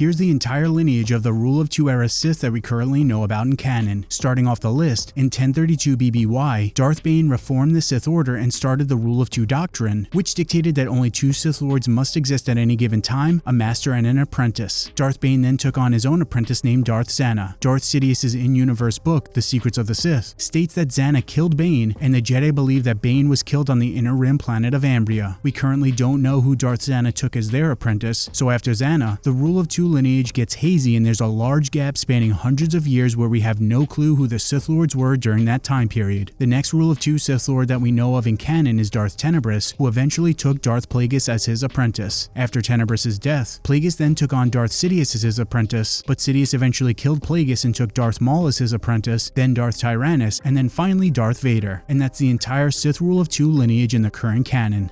Here's the entire lineage of the Rule of Two era Sith that we currently know about in canon. Starting off the list, in 1032 BBY, Darth Bane reformed the Sith Order and started the Rule of Two doctrine, which dictated that only two Sith Lords must exist at any given time, a master and an apprentice. Darth Bane then took on his own apprentice named Darth Zannah. Darth Sidious's in-universe book, The Secrets of the Sith, states that Zannah killed Bane, and the Jedi believe that Bane was killed on the inner rim planet of Ambria. We currently don't know who Darth Zannah took as their apprentice, so after Zannah, the Rule of Two lineage gets hazy and there's a large gap spanning hundreds of years where we have no clue who the Sith Lords were during that time period. The next Rule of Two Sith Lord that we know of in canon is Darth Tenebrous, who eventually took Darth Plagueis as his apprentice. After Tenebrous's death, Plagueis then took on Darth Sidious as his apprentice, but Sidious eventually killed Plagueis and took Darth Maul as his apprentice, then Darth Tyranus, and then finally Darth Vader. And that's the entire Sith Rule of Two lineage in the current canon.